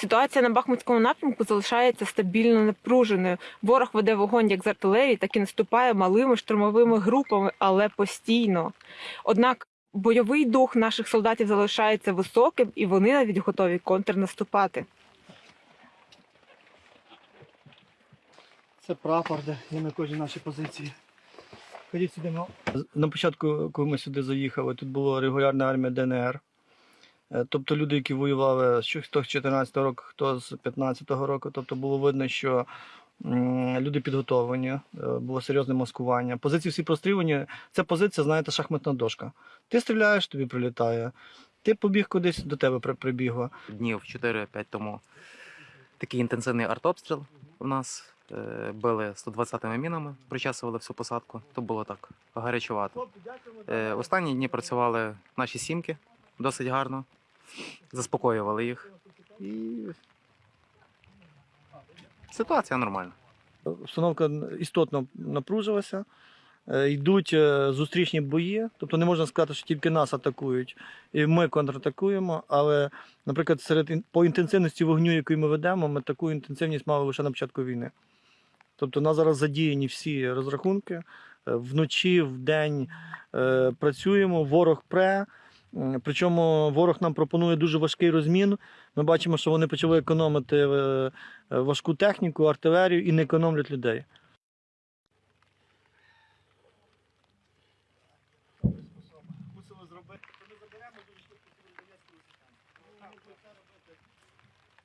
Ситуація на Бахмутському напрямку залишається стабільно напруженою. Ворог веде вогонь як з артилерії, так і наступає малими штурмовими групами, але постійно. Однак бойовий дух наших солдатів залишається високим, і вони навіть готові контрнаступати. Це прапор, де є на кожній нашій позиції. Ходіть сюди. На початку, коли ми сюди заїхали, тут була регулярна армія ДНР. Е, Тобто люди, які воювали з 14 року, хто з 15-го року. Тобто було видно, що люди підготовлені, е, було серйозне маскування. Позиції всі прострілені. Це позиція, знаєте, шахматна дошка. Ти стріляєш, тобі прилітає. Ти побіг кудись, до тебе при- прибігло. днів 4-5 тому такий інтенсивний артобстріл у нас. Е, Били 120-ми мінами, причасували всю посадку. То було так гарячувато. Останні дні працювали наші сімки досить гарно, заспокоювали їх. І ситуація нормальна. Обстановка істотно напружилася. Е, Йдуть е, зустрічні бої, тобто не можна сказати, що тільки нас атакують, і ми контратакуємо. Але, наприклад, серед по інтенсивності вогню, який ми ведемо, ми таку інтенсивність мали лише на початку війни. Тобто, нас зараз задіяні всі розрахунки. Е, Вночі, вдень е, працюємо, ворог пре. Причому ворог нам пропонує дуже важкий розмін. Ми бачимо, що вони почали економити е, е, важку техніку, артилерію і не економлять людей. Ми заберемо дуже швидко.